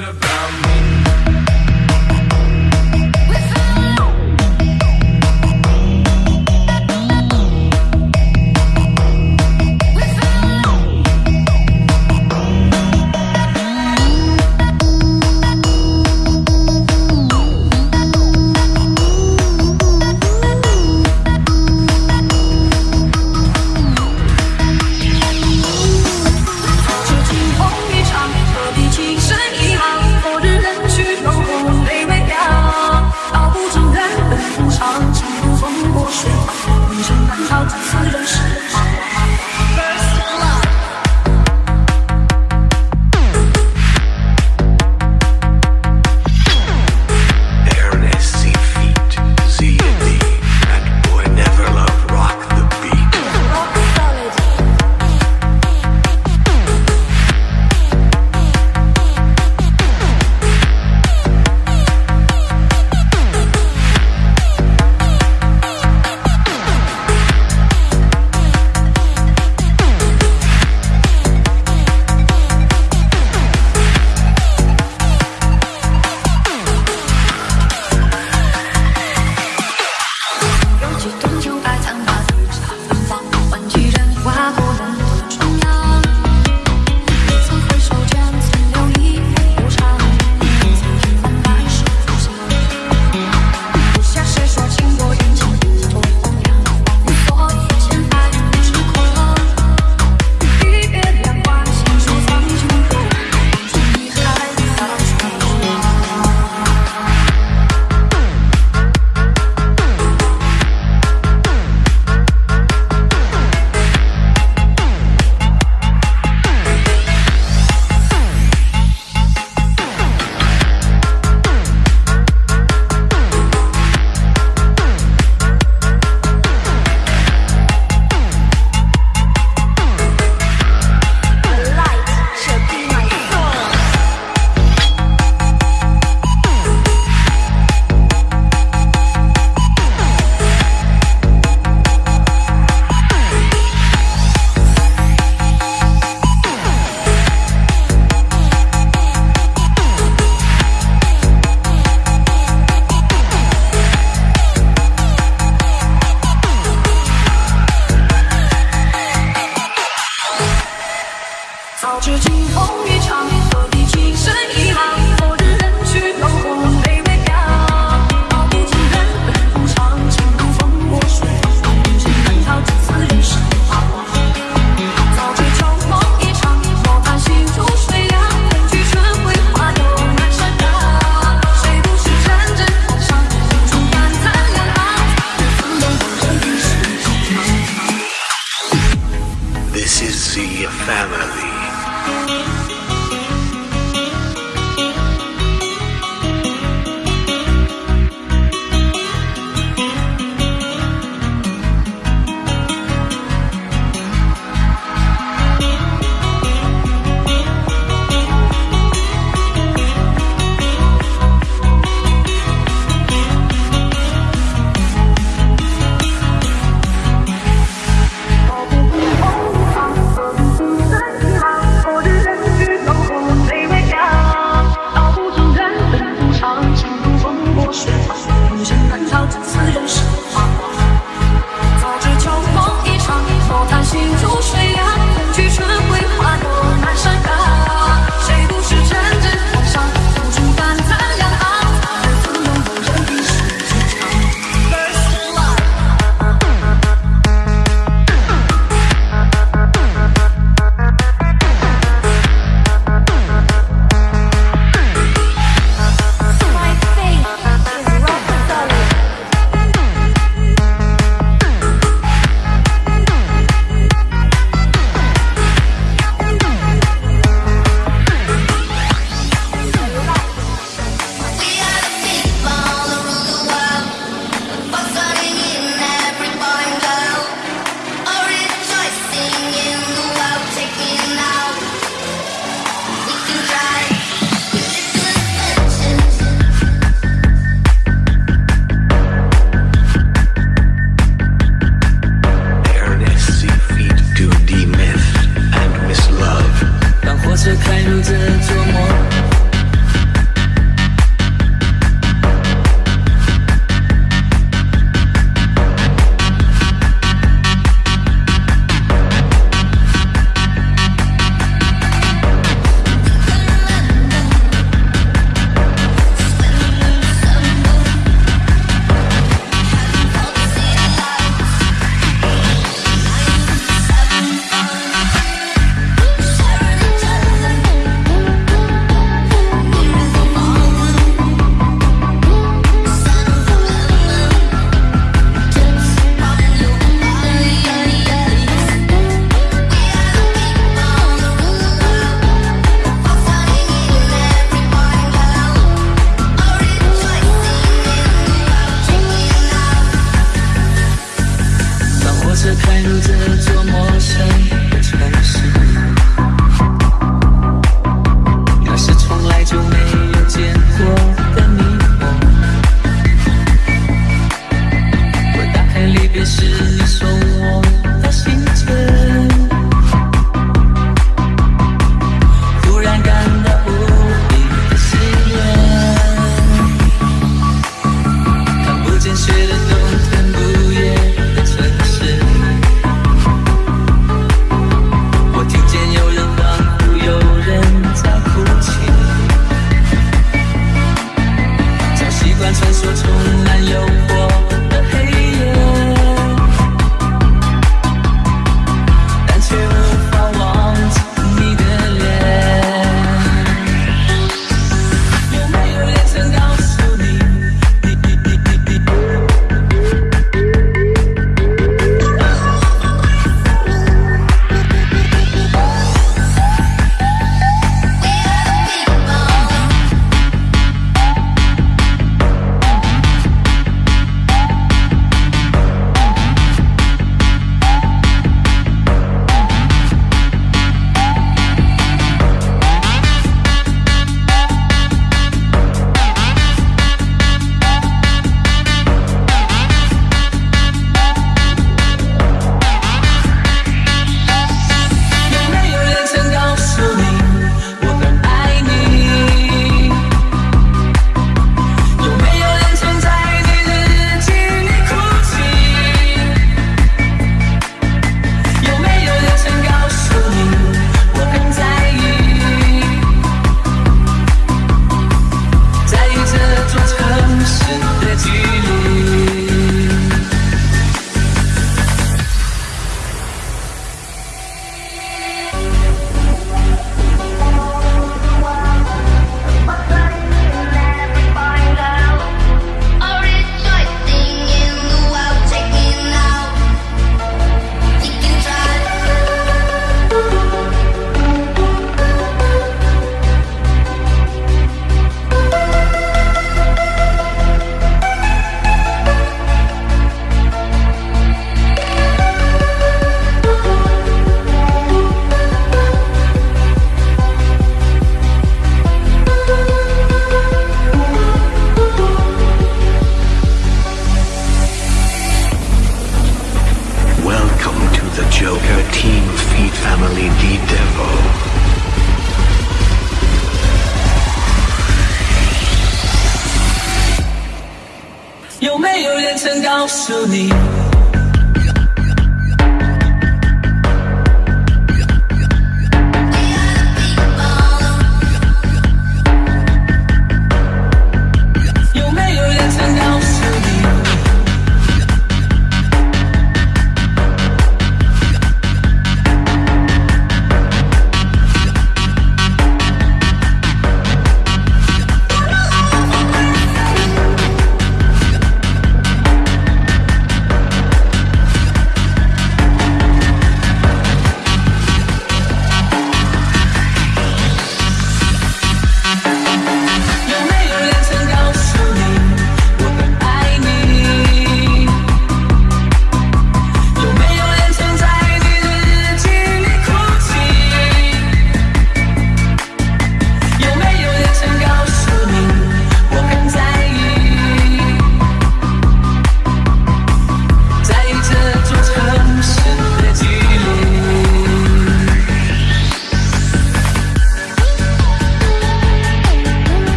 about me.